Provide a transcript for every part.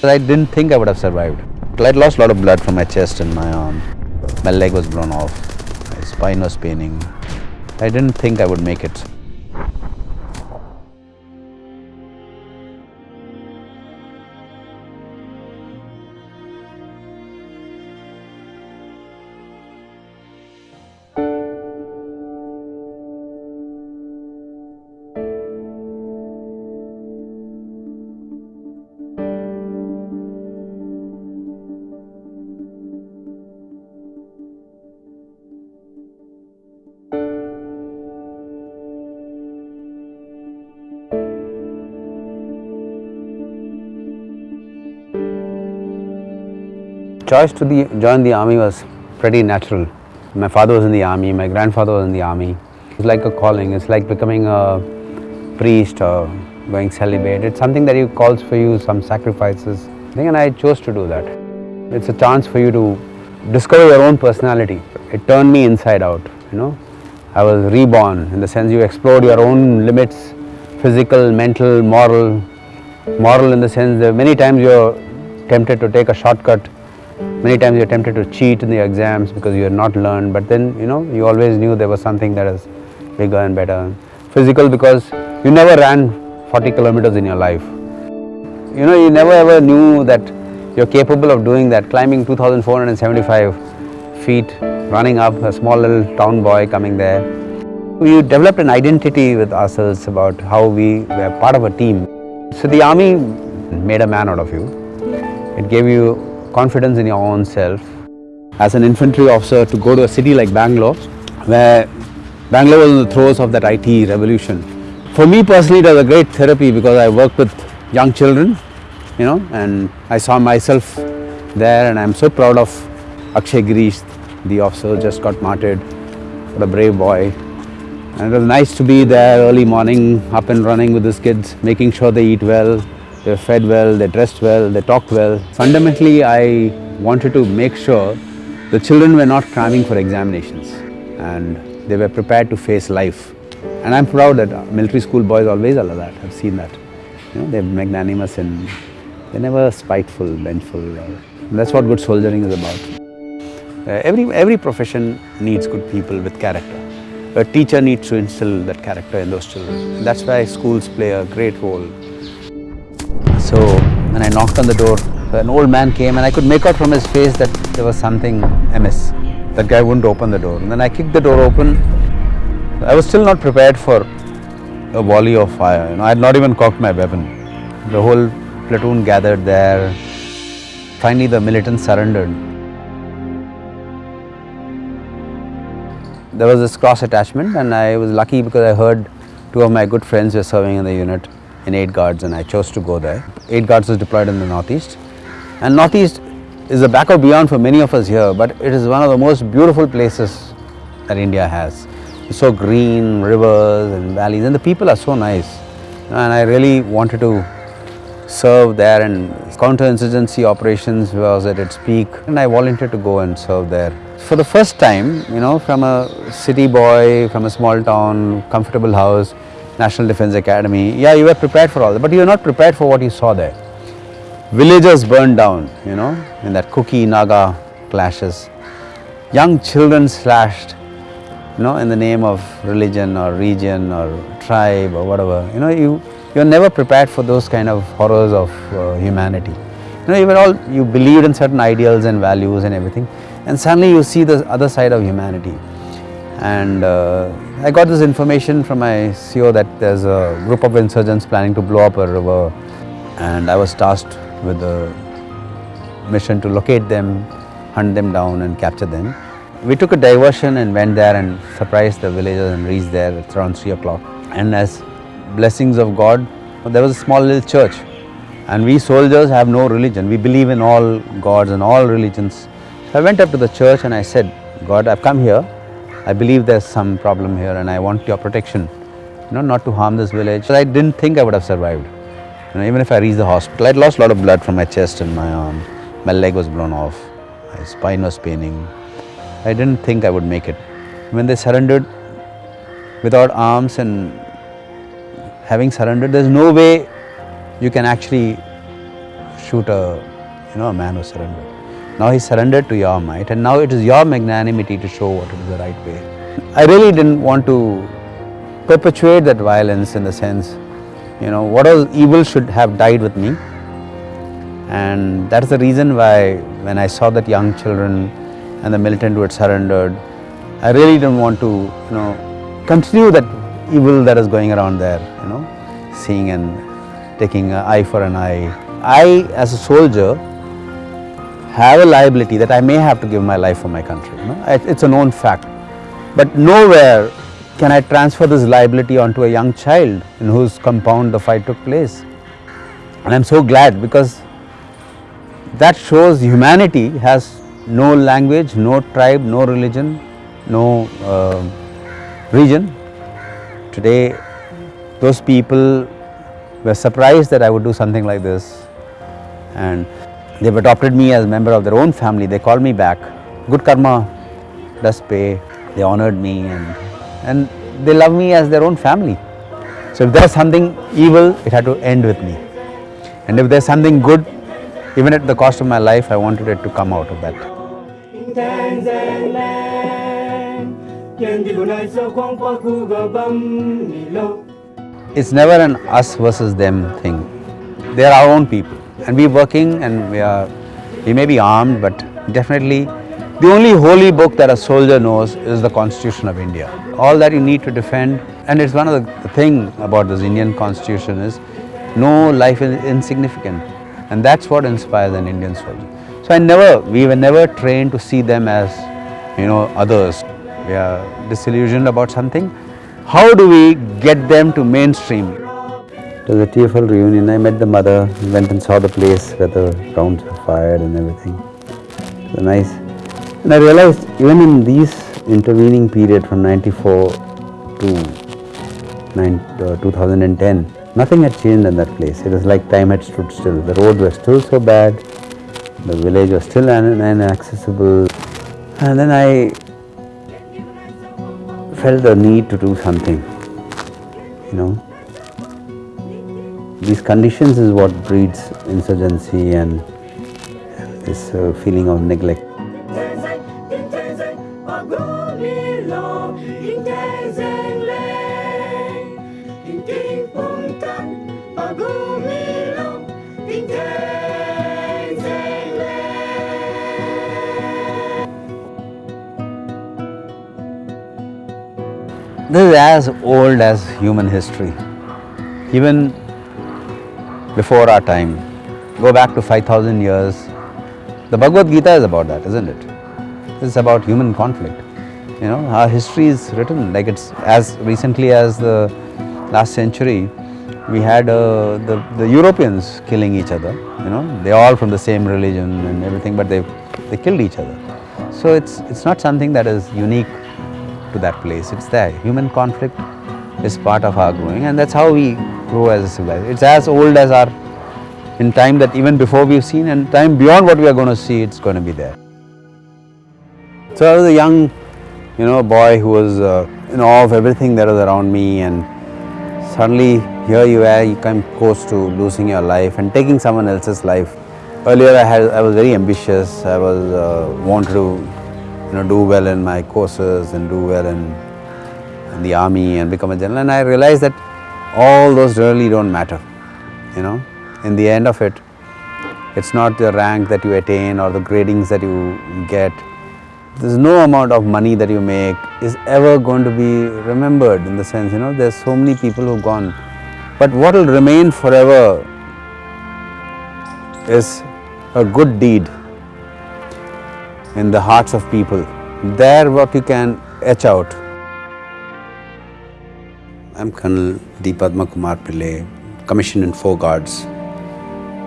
I didn't think I would have survived. I'd lost a lot of blood from my chest and my arm. My leg was blown off. My spine was paining. I didn't think I would make it. Choice to the, join the army was pretty natural. My father was in the army, my grandfather was in the army. It's like a calling, it's like becoming a priest or going celibate. It's something that you calls for you some sacrifices. And I chose to do that. It's a chance for you to discover your own personality. It turned me inside out, you know. I was reborn in the sense you explored your own limits, physical, mental, moral. Moral in the sense that many times you're tempted to take a shortcut Many times you're tempted to cheat in the exams because you had not learned, but then you know you always knew there was something that is bigger and better. Physical because you never ran 40 kilometers in your life. You know, you never ever knew that you're capable of doing that, climbing 2475 feet, running up, a small little town boy coming there. We developed an identity with ourselves about how we were part of a team. So the army made a man out of you. It gave you confidence in your own self. As an infantry officer to go to a city like Bangalore, where Bangalore was in the throes of that IT revolution. For me personally, it was a great therapy because I worked with young children, you know, and I saw myself there and I'm so proud of Akshay Girish, the officer just got martyred. What a brave boy. And it was nice to be there early morning, up and running with these kids, making sure they eat well, they were fed well, they're dressed well, they talked well. Fundamentally, I wanted to make sure the children were not cramming for examinations and they were prepared to face life. And I'm proud that military school boys always allow that, I've seen that. You know, they're magnanimous and they're never spiteful, vengeful. that's what good soldiering is about. Uh, every, every profession needs good people with character. A teacher needs to instill that character in those children. That's why schools play a great role. So when I knocked on the door, an old man came and I could make out from his face that there was something amiss. That guy wouldn't open the door. And then I kicked the door open. I was still not prepared for a volley of fire. You know, I had not even cocked my weapon. The whole platoon gathered there. Finally, the militants surrendered. There was this cross attachment and I was lucky because I heard two of my good friends were serving in the unit in 8 guards and I chose to go there. 8 guards was deployed in the northeast and northeast is the backup beyond for many of us here but it is one of the most beautiful places that India has. It's so green, rivers and valleys and the people are so nice and I really wanted to serve there and counter-insurgency operations was at its peak and I volunteered to go and serve there. For the first time, you know, from a city boy, from a small town, comfortable house, National Defence Academy. Yeah, you were prepared for all that, but you were not prepared for what you saw there. Villages burned down, you know, in that Kuki-Naga clashes. Young children slashed, you know, in the name of religion or region or tribe or whatever. You know, you, you're never prepared for those kind of horrors of uh, humanity. You know, you were all, you believed in certain ideals and values and everything, and suddenly you see the other side of humanity. And uh, I got this information from my CO that there's a group of insurgents planning to blow up a river and I was tasked with the mission to locate them, hunt them down and capture them. We took a diversion and went there and surprised the villagers and reached there at around 3 o'clock. And as blessings of God, there was a small little church and we soldiers have no religion. We believe in all gods and all religions. So I went up to the church and I said, God, I've come here I believe there's some problem here and I want your protection, you know, not to harm this village. But I didn't think I would have survived. You know, even if I reached the hospital, I'd lost a lot of blood from my chest and my arm. My leg was blown off, my spine was paining. I didn't think I would make it. When they surrendered without arms and having surrendered, there's no way you can actually shoot a, you know, a man who surrendered. Now he surrendered to your might and now it is your magnanimity to show what is the right way. I really didn't want to perpetuate that violence in the sense, you know, what all evil should have died with me. And that's the reason why when I saw that young children and the militant who had surrendered, I really didn't want to, you know, continue that evil that is going around there, you know, seeing and taking an eye for an eye. I, as a soldier, have a liability that I may have to give my life for my country. It's a known fact. But nowhere can I transfer this liability onto a young child in whose compound the fight took place. And I'm so glad because that shows humanity has no language, no tribe, no religion, no uh, region. Today, those people were surprised that I would do something like this and They've adopted me as a member of their own family. They called me back. Good karma does pay. They honored me and, and they love me as their own family. So if there's something evil, it had to end with me. And if there's something good, even at the cost of my life, I wanted it to come out of that. It's never an us versus them thing. They're our own people and we're working and we are, we may be armed but definitely the only holy book that a soldier knows is the Constitution of India. All that you need to defend and it's one of the, the thing about this Indian Constitution is no life is insignificant and that's what inspires an Indian soldier. So I never, we were never trained to see them as, you know, others. We are disillusioned about something. How do we get them to mainstream? It was a tearful reunion. I met the mother, went and saw the place where the rounds were fired and everything. It was nice. And I realized even in these intervening period from 94 to uh, 2010, nothing had changed in that place. It was like time had stood still. The roads were still so bad, the village was still inaccessible. And then I felt the need to do something, you know these conditions is what breeds insurgency and this uh, feeling of neglect. This is as old as human history. Even before our time, go back to 5000 years. The Bhagavad Gita is about that, isn't it? It's about human conflict. You know, our history is written like it's as recently as the last century, we had uh, the, the Europeans killing each other, you know, they're all from the same religion and everything, but they, they killed each other. So it's, it's not something that is unique to that place, it's there. Human conflict is part of our growing and that's how we grow as a civilization. It's as old as our, in time that even before we've seen and time beyond what we are going to see, it's going to be there. So I was a young, you know, boy who was uh, in awe of everything that was around me and suddenly here you are, you come close to losing your life and taking someone else's life. Earlier I had, I was very ambitious, I was, uh, wanted to, you know, do well in my courses and do well in, in the army and become a general and I realized that all those really don't matter, you know. In the end of it, it's not the rank that you attain or the gradings that you get. There's no amount of money that you make is ever going to be remembered in the sense, you know, there's so many people who've gone. But what will remain forever is a good deed in the hearts of people. There what you can etch out I'm Colonel D. Padma Kumar Pillai, commissioned in Four Guards,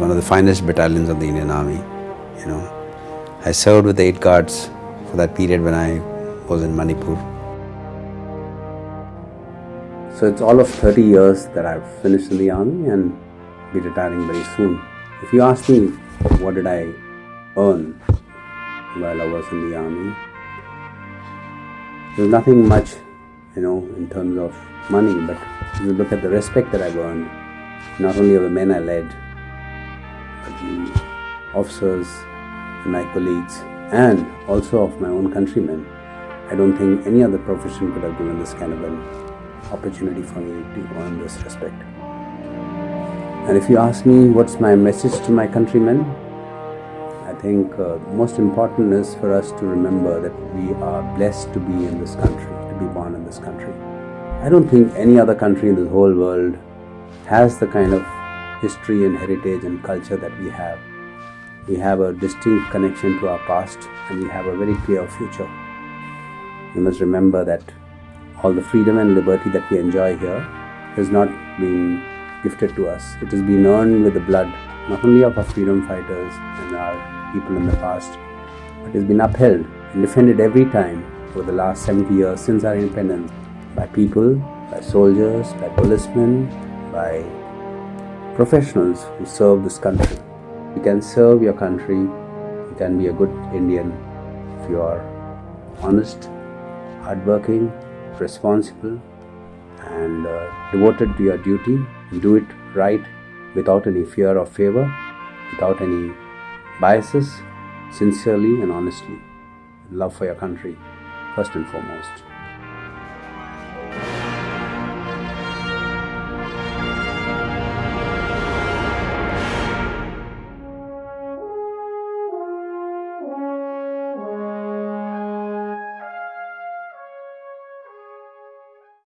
one of the finest battalions of the Indian Army. You know, I served with eight guards for that period when I was in Manipur. So it's all of 30 years that I've finished in the army and be retiring very soon. If you ask me what did I earn while I was in the army, there's nothing much, you know, in terms of money, but you look at the respect that I've earned, not only of the men I led, the officers, my colleagues, and also of my own countrymen, I don't think any other profession could have given this kind of an opportunity for me to earn this respect. And if you ask me what's my message to my countrymen, I think uh, most important is for us to remember that we are blessed to be in this country, to be born in this country. I don't think any other country in the whole world has the kind of history and heritage and culture that we have. We have a distinct connection to our past and we have a very clear future. We must remember that all the freedom and liberty that we enjoy here has not been gifted to us. It has been earned with the blood not only of our freedom fighters and our people in the past, but it has been upheld and defended every time over the last 70 years since our independence by people, by soldiers, by policemen, by professionals who serve this country. You can serve your country, you can be a good Indian if you are honest, hardworking, responsible, and uh, devoted to your duty. Do it right without any fear or favor, without any biases, sincerely and honestly. Love for your country, first and foremost.